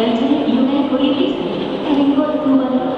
perjanjian unit politik. Ringgit dua.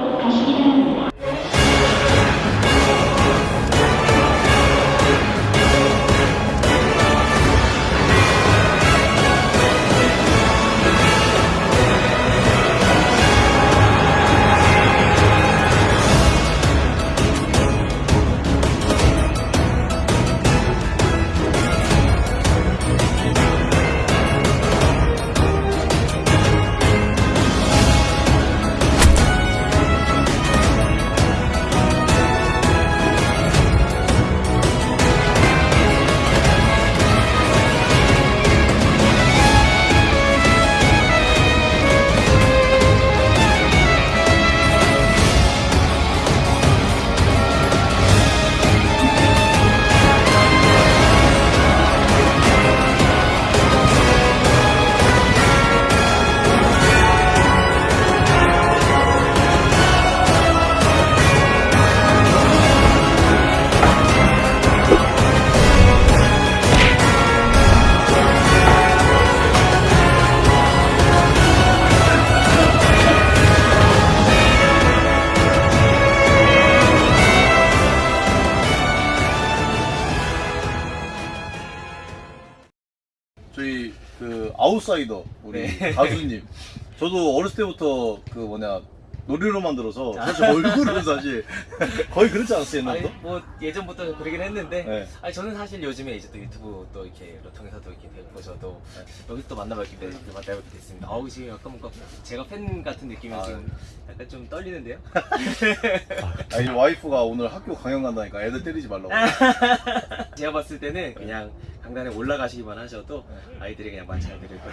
저희 그 아웃사이더 우리 네. 가수님 저도 어렸을 때부터 그 뭐냐 노래로만 들어서 사실 얼굴은 사실 거의 그렇지 않았어요 아니, 옛날부터? 뭐 예전부터 그러긴 했는데 네. 아니 저는 사실 요즘에 이제 또 유튜브 또 이렇게 통해서도 이렇게 뵙고 저도 여기 또 만나뵙게 되, 만나뵙게 됐습니다. 어우 지금 약간 뭔가 제가 팬 같은 느낌이 아, 지금 약간 좀 떨리는데요. 아니 와이프가 오늘 학교 강연 간다니까 애들 때리지 말라고 제가 봤을 때는 그냥 강단에 올라가시기만 하셔도 아이들이 그냥 만잘 들을 거예요.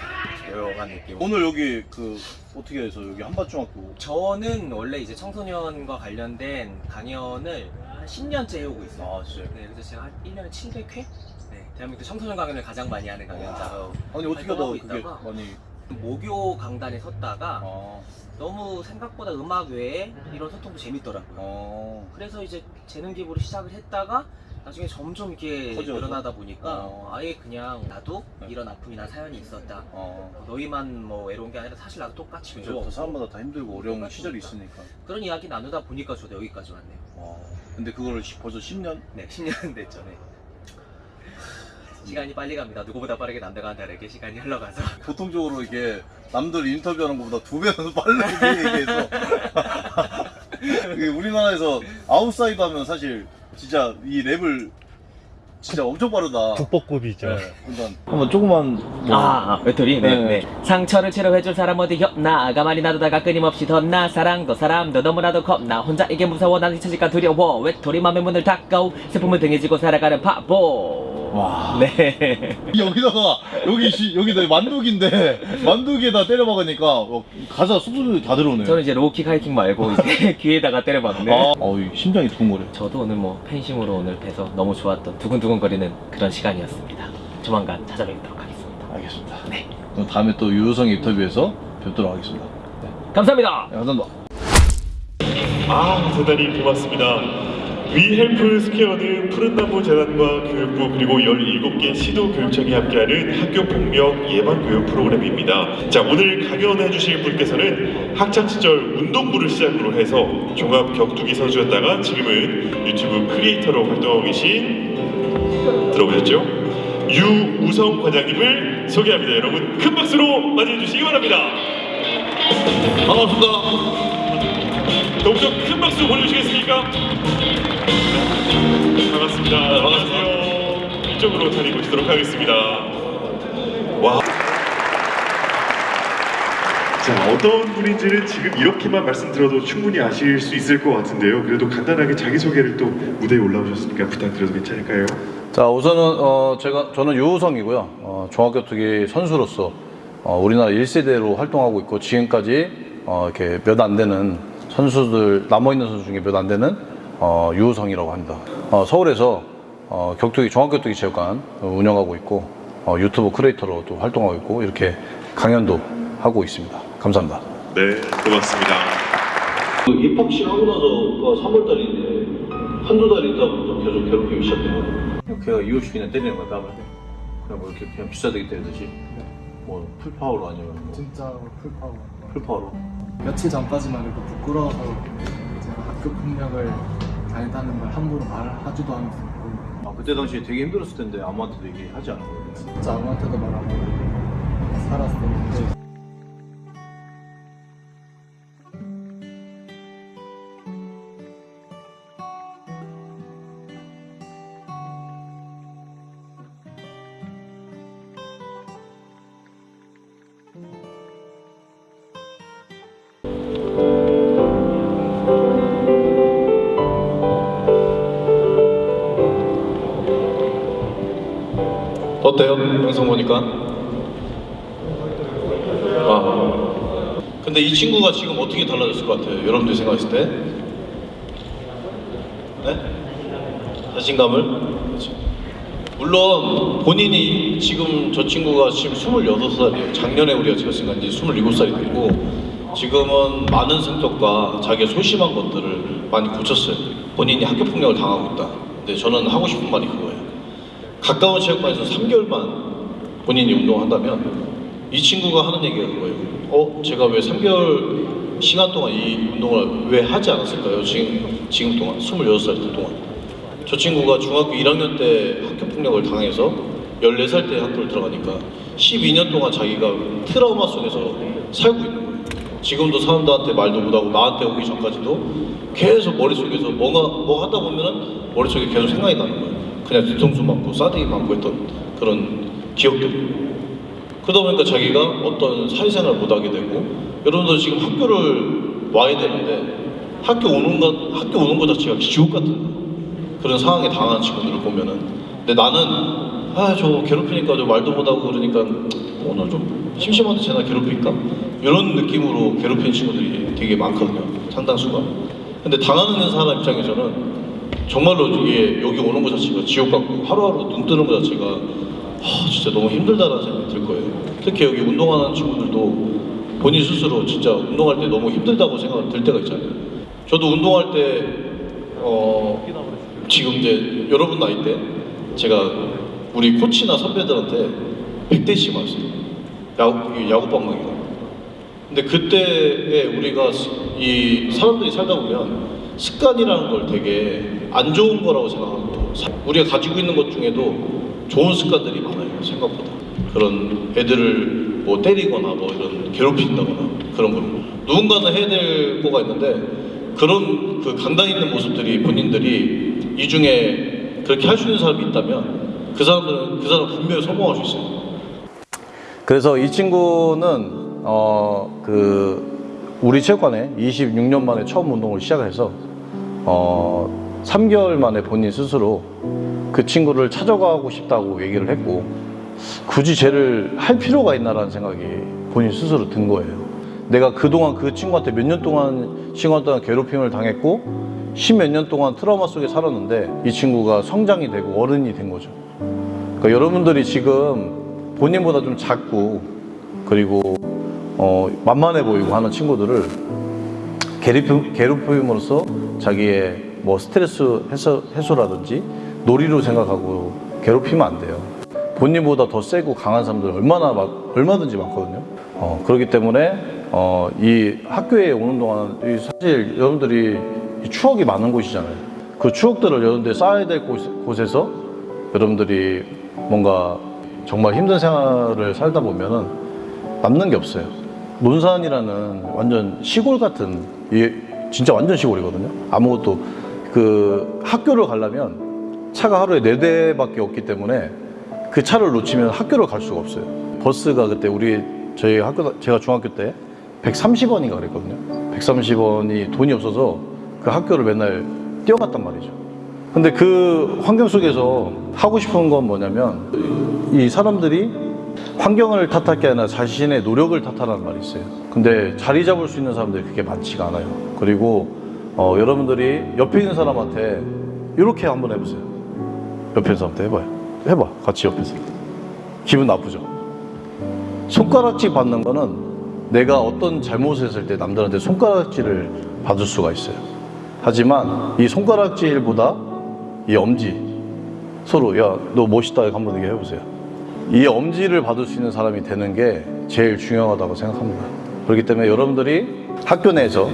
조용한 느낌. 오늘 여기 그 어떻게 해서 여기 한밭중학교 저는 원래 이제 청소년과 관련된 강연을 한 10년째 해오고 있어요. 아 진짜요? 네, 그래서 제가 한 1년에 700회? 네, 대한민국 청소년 강연을 가장 많이 하는 강연자로 아니 어떻게 하다 활동하고 그게 있다가 많이 모교 강단에 섰다가 아, 너무 생각보다 음악 외에 이런 소통도 재밌더라고요. 어, 그래서 이제 재능 기부를 시작을 했다가 나중에 점점 이렇게 커져서? 늘어나다 보니까 어. 아예 그냥 나도 네. 이런 아픔이나 사연이 있었다. 어. 너희만 뭐 외로운 게 아니라 사실 나도 똑같이 그죠 외로워. 다 사람마다 다 힘들고 어려운 똑같으니까. 시절이 있으니까 그런 이야기 나누다 보니까 저도 여기까지 왔네요. 어. 근데 그거를 시- 벌써 10년? 네, 10년 됐죠. 네. 시간이 빨리 갑니다. 누구보다 빠르게 남들과는 다르게 시간이 흘러가서. 보통적으로 이게 남들 인터뷰하는 것보다 두 배는 빠르게 얘기해서 이게 우리나라에서 아웃사이더 하면 사실 진짜 이 랩을 진짜 엄청 빠르다 국보급이죠. 네, 일단 한번 조그만 뭐 아, 외톨이? 네. 네, 네. 상처를 치료해줄 사람 어디 없나 가만히 놔두다가 끊임없이 덧나 사랑도 사람도 너무나도 겁나 혼자 이게 무서워 난 잊혀질까 두려워 외톨이 맘의 문을 닫고 슬픔을 등에 지고 살아가는 바보 와. 네. 여기다가 여기 시, 여기다 만두기인데 만두기에다 때려 박으니까 어, 가사 쑥쑥 다 들어오네요 저는 이제 low kick high kick 말고 이제 귀에다가 때려박는. 아, 어이, 심장이 두근거려. 저도 오늘 뭐 팬심으로 오늘 뵈서 너무 좋았던 두근두근거리는 그런 시간이었습니다. 조만간 찾아뵙도록 하겠습니다. 알겠습니다. 네. 그럼 다음에 또 유효성 인터뷰에서 뵙도록 하겠습니다. 감사합니다. 네, 감사합니다. 아, 대단히 고맙습니다. 위헬프 스퀘어는 푸른나무 재단과 교육부 그리고 17개 시도 교육청이 함께하는 학교 폭력 예방 교육 프로그램입니다. 자, 오늘 강연해 주실 분께서는 학창 시절 운동부를 시작으로 해서 종합 격투기 선수였다가 지금은 유튜브 creator로 활동하고 계신 들어보셨죠? 유우성 과장님을 소개합니다. 여러분 큰 박수로 맞이해 주시기 바랍니다. 반갑습니다 동정 큰 박수 보내주시겠습니까? 반갑습니다. 안녕하세요. 이쪽으로 자리 모시도록 하겠습니다. 와. 자, 어떤 분인지는 지금 이렇게만 말씀드려도 충분히 아실 수 있을 것 같은데요. 그래도 간단하게 자기소개를 또 무대에 올라오셨으니까 부탁드려도 괜찮을까요? 자 우선은 어, 제가 저는 유우성이고요 어, 종합격투기 선수로서 어, 우리나라 1세대로 활동하고 있고 지금까지 어, 이렇게 몇 안 되는 선수들 남아있는 선수 중에 몇 안 되는 어, 유우성이라고 합니다 어, 서울에서 어, 격투기 종합격투기 체육관 어, 운영하고 있고 어, 유튜브 크리에이터로도 활동하고 있고 이렇게 강연도 하고 있습니다 감사합니다 네, 고맙습니다. 입학식 하고 나서 3월달인데 한두 달 있다부터 계속 괴롭히기 시작해요. 걔가 이호식이나 때리는 거야, 뺨을. 그냥 뭐 이렇게 그냥 귀싸대기 때리듯이. 뭐 full power로 아니면 뭐 진짜 full power. full power로? 며칠 전까지만 해도 부끄러워서 제가 학교 폭력을 당했다는 걸 함부로 말하지도 않았었고 아 그때 당시에 되게 힘들었을 텐데 아무한테도 얘기하지 않은 거예요? 진짜 아무한테도 말 안 하고 살았었는데 어때요? 영상 보니까? 아. 근데 이 친구가 지금 어떻게 달라졌을 것 같아요? 여러분들이 생각했을 때? 네? 자신감을? 물론 본인이 지금 저 친구가 지금 26살이에요. 작년에 우리가 찍었으니까 이제 27살이 되고 지금은 많은 성격과 자기의 소심한 것들을 많이 고쳤어요. 본인이 학교 폭력을 당하고 있다. 근데 저는 하고 싶은 말이 그거예요. 가까운 체육관에서 3개월만 본인이 운동을 한다면 이 친구가 하는 얘기가 그거예요. 어, 제가 왜 3개월 시간 동안 이 운동을 왜 하지 않았을까요? 지금, 지금 동안, 26살 동안. 저 친구가 중학교 1학년 때 학교 폭력을 당해서 14살 때 학교를 들어가니까 12년 동안 자기가 트라우마 속에서 살고 있는 거예요. 지금도 사람들한테 말도 못하고 나한테 오기 전까지도 계속 머릿속에서 뭐가, 뭐 하다 보면은 머릿속에 계속 생각이 나는 거예요. 그냥 뒤통수 맞고 싸대기 맞고 했던 그런 기억들이. 그러다 보니까 자기가 어떤 사회생활을 못하게 되고 여러분들 지금 학교를 와야 되는데 학교 오는 것 학교 오는 것 자체가 지옥 같은 그런 상황에 당하는 친구들을 보면은. 근데 나는 아 저 괴롭히니까 저 말도 못하고 그러니까 오늘 좀 심심한데 쟤나 괴롭힐까? 이런 느낌으로 괴롭히는 친구들이 되게 많거든요 상당수가. 근데 당하는 사람 입장에서는 정말로 이게 여기 오는 것 자체가 지옥 같고 하루하루 눈 뜨는 것 자체가 아, 진짜 너무 힘들다라는 생각이 들 거예요. 특히 여기 운동하는 친구들도 본인 스스로 진짜 운동할 때 너무 힘들다고 생각이 들 때가 있잖아요. 저도 운동할 때 어, 지금 이제 여러분 나이 때 제가 우리 코치나 선배들한테 100대씩 맞았어요. 야구, 야구방망이가. 근데 그때에 우리가 스- 이 사람들이 살다 보면 습관이라는 걸 되게 안 좋은 거라고 사- 우리가 가지고 있는 것 중에도 좋은 습관들이 많아요 생각보다. 그런 애들을 뭐 때리거나 뭐 이런 괴롭힌다거나 그런 거. 누군가는 해야 될 거가 있는데 그런 그 강단 있는 모습들이 본인들이 이 중에 그렇게 할 수 있는 사람이 있다면 그 사람들은 그 사람 분명히 성공할 수 있어요. 그래서 이 친구는 어 그 우리 체육관에 26년 만에 처음 운동을 시작해서 어 3개월 만에 본인 스스로 그 친구를 찾아가고 싶다고 얘기를 했고 굳이 쟤를 할 필요가 있나라는 생각이 본인 스스로 든 거예요. 내가 그동안 그 친구한테 몇 년 동안 시간 동안 괴롭힘을 당했고 십몇 년 동안 트라우마 속에 살았는데 이 친구가 성장이 되고 어른이 된 거죠. 그러니까 여러분들이 지금 본인보다 좀 작고 그리고 어, 만만해 보이고 하는 친구들을 괴롭힘, 괴롭힘으로써 자기의 뭐 스트레스 해소, 해소라든지 놀이로 생각하고 괴롭히면 안 돼요. 본인보다 더 세고 강한 사람들 얼마나 막, 얼마든지 많거든요. 어, 그렇기 때문에 어, 이 학교에 오는 동안 이 사실 여러분들이 이 추억이 많은 곳이잖아요. 그 추억들을 여러분들이 쌓아야 될 곳, 곳에서 여러분들이 뭔가 정말 힘든 생활을 살다 보면은 남는 게 없어요. 논산이라는 완전 시골 같은 이 진짜 완전 시골이거든요. 아무것도 그 학교를 가려면 차가 하루에 네 대밖에 없기 때문에 그 차를 놓치면 학교를 갈 수가 없어요. 버스가 그때 우리 저희 학교 제가 중학교 때 130원인가 그랬거든요. 130원이 돈이 없어서 그 학교를 맨날 뛰어갔단 말이죠. 근데 그 환경 속에서 하고 싶은 건 뭐냐면 이 사람들이 환경을 탓할 게 아니라 자신의 노력을 탓하라는 말이 있어요. 근데 자리 잡을 수 있는 사람들이 그렇게 많지가 않아요. 그리고 어, 여러분들이 옆에 있는 사람한테 이렇게 한번 해보세요. 옆에 있는 사람한테 해봐요. 해봐. 같이 옆에서. 기분 나쁘죠? 손가락질 받는 거는 내가 어떤 잘못을 했을 때 남들한테 손가락질을 받을 수가 있어요. 하지만 이 손가락질보다 이 엄지 서로 야 너 멋있다 한번 얘기해 보세요. 이 엄지를 받을 수 있는 사람이 되는 게 제일 중요하다고 생각합니다. 그렇기 때문에 여러분들이 학교 내에서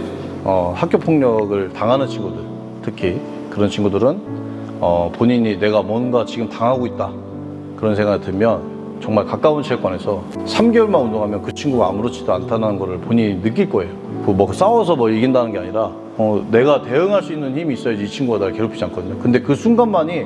어, 학교 폭력을 당하는 친구들, 특히 그런 친구들은 어, 본인이 내가 뭔가 지금 당하고 있다 그런 생각이 들면 정말 가까운 체육관에서 3개월만 운동하면 그 친구가 아무렇지도 않다는 것을 본인이 느낄 거예요. 그뭐 싸워서 뭐 이긴다는 게 아니라 어, 내가 대응할 수 있는 힘이 있어야지 이 친구가 나를 괴롭히지 않거든요. 근데 그 순간만이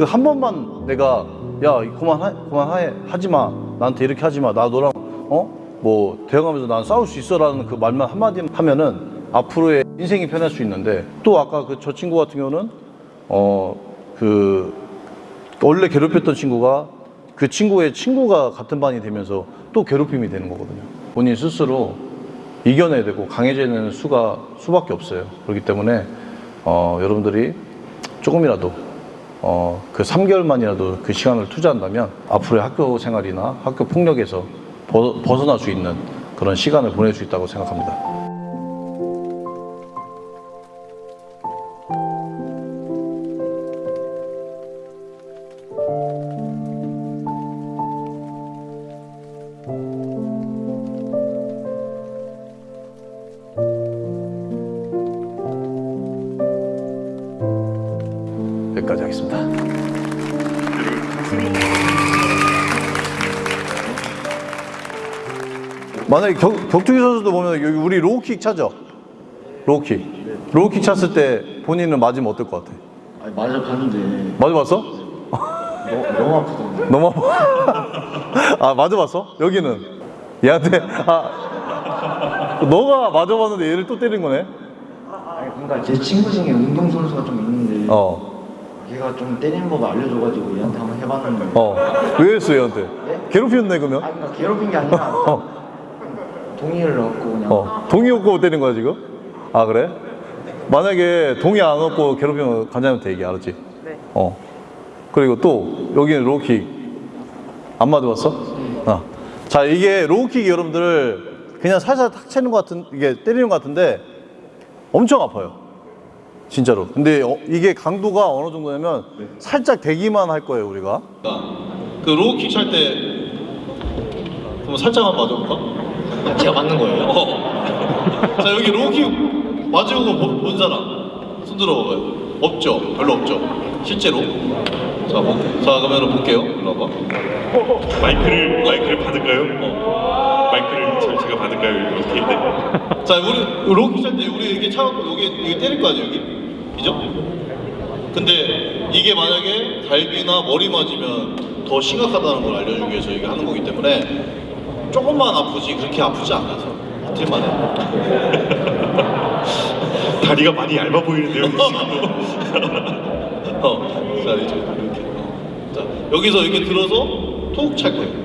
그 한 번만 내가 야 그만 그만 하지 마 나한테 이렇게 하지 마 나 너랑 어 뭐 대응하면서 난 싸울 수 있어 라는 그 말만 한마디 하면은 앞으로의 인생이 편할 수 있는데 또 아까 그 저 친구 같은 경우는 어 그 원래 괴롭혔던 친구가 그 친구의 친구가 같은 반이 되면서 또 괴롭힘이 되는 거거든요. 본인 스스로 이겨내야 되고 강해지는 수가 수밖에 없어요. 그렇기 때문에 어, 여러분들이 조금이라도 어, 그 3개월만이라도 그 시간을 투자한다면 앞으로의 학교 생활이나 학교 폭력에서 벗, 벗어날 수 있는 그런 시간을 보낼 수 있다고 생각합니다. 하겠습니다. 만약에 격, 격투기 선수도 보면 여기 우리 로우킥 차죠? 로우킥. 로우킥 찼을 때 본인은 맞으면 어떨 것 같아? 아니 맞아 봤는데 맞아봤어? 너, 너무 아프던데 너무 아파. 아, 맞아봤어? 여기는? 얘한테? 아, 너가 맞아봤는데 얘를 또 때린 거네? 아니 그러니까 제 친구 중에 운동선수가 좀 있는데 어, 걔가 좀 때리는 법 알려줘가지고 얘한테 한번 해봤는데 어. 왜 했어, 얘한테? 괴롭혔네, 그러면? 아니 그러니까 괴롭힌 게 아니라 어. 동의를 얻고 그냥 어, 동의 없고 때린 거야 지금? 아 그래? 만약에 동의 안 얻고 괴롭히면 관장님한테 얘기 알았지? 네. 어. 그리고 또 여기는 로우킥 안 맞아봤어? 어. 자 이게 로우킥이 여러분들 그냥 살살 탁 치는 것 같은 이게 때리는 것 같은데 엄청 아파요. 진짜로. 근데 어, 이게 강도가 어느 정도냐면 살짝 대기만 할 거예요 우리가. 그 로우킥 찰때 그럼 살짝 한번 맞아볼까? 제가 맞는 거예요? 어. 자 여기 로우킥 맞은 거본 사람 손 들어봐요. 없죠. 별로 없죠. 실제로. 자, 뭐, 자 그러면 볼게요. 일로 와봐. 마이크를 마이크를 받을까요? 마이크를 저, 제가 받을까요? 네. 자 우리 로우킥 찰때 우리 이렇게 차갖고 여기 여기 때릴 거 아니에요 여기? 그죠? 근데 이게 만약에 갈비나 머리 맞으면 더 심각하다는 걸 알려주기 위해서 이게 하는 거기 때문에 조금만 아프지 그렇게 아프지 않아서 해. 다리가 많이 얇아 보이는데요. 어, 자 이제 이렇게. 어. 자 여기서 이렇게 들어서 톡 찰 거예요.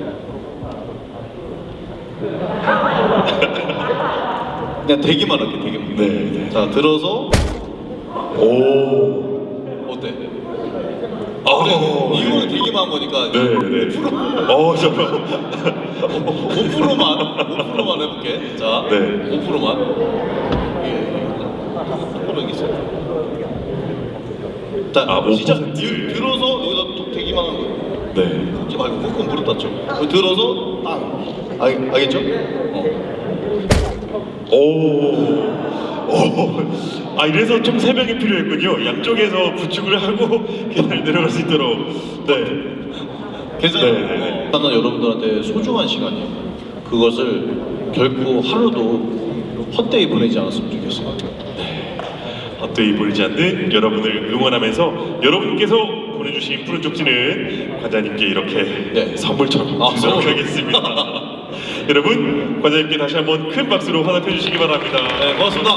그냥 대기만 할게 대기만. 네, 네. 자 들어서 오. 어때? 어. 그래, 이거는 대기만 한 거니까 네, 네. 어, 잠깐. 5%만 5%만 해볼게. 자, 네. 5%만. 예, 조금 여기 있어. 자, 아, 5%? 진짜 들- 들어서 여기다 톡 대기만 하는 거예요. 네. 하지 말고 꾹꾹 무릎 닫죠. 들어서 땅. 알, 알겠죠? 어. 오. 오. 아 이래서 좀 새벽이 필요했군요. 양쪽에서 부축을 하고 잘 내려갈 수 있도록. 네. 괜찮아요. 네, 네, 네. 나는 여러분들한테 소중한 시간이에요. 그것을 결코 하루도 헛되이 보내지 않았으면 좋겠어요. 헛되이 보이지 않는 여러분을 응원하면서 여러분께서 보내주신 푸른 쪽지는 관장님께 이렇게 네. 선물처럼 아, 드리도록 선물. 하겠습니다. 여러분 관장님께 다시 한번 큰 박수로 환호해 주시기 바랍니다. 네, 고맙습니다.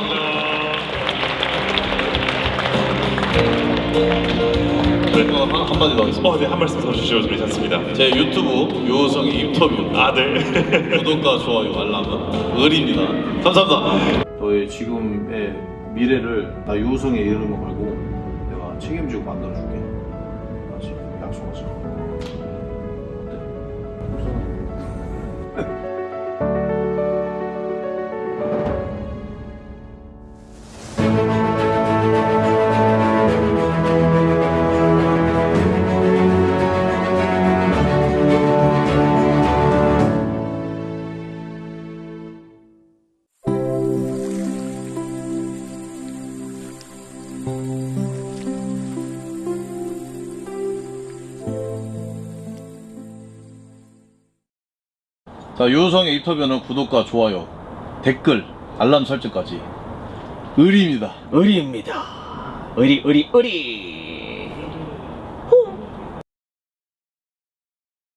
네, 어, 한, 한마디 더 하겠습니다. 어, 네, 한 말씀 더 주시죠. 괜찮습니다. 제 유튜브 유호성의 인터뷰 아, 네. 구독과 좋아요 알람은 을입니다 감사합니다 너의 지금의 미래를 나 유호성의 이름을 걸고 내가 책임지고 만들어줄게 자, 유우성의 인터뷰는 구독과 좋아요, 댓글, 알람 설정까지 의리입니다. 의리입니다. 의리 의리 의리.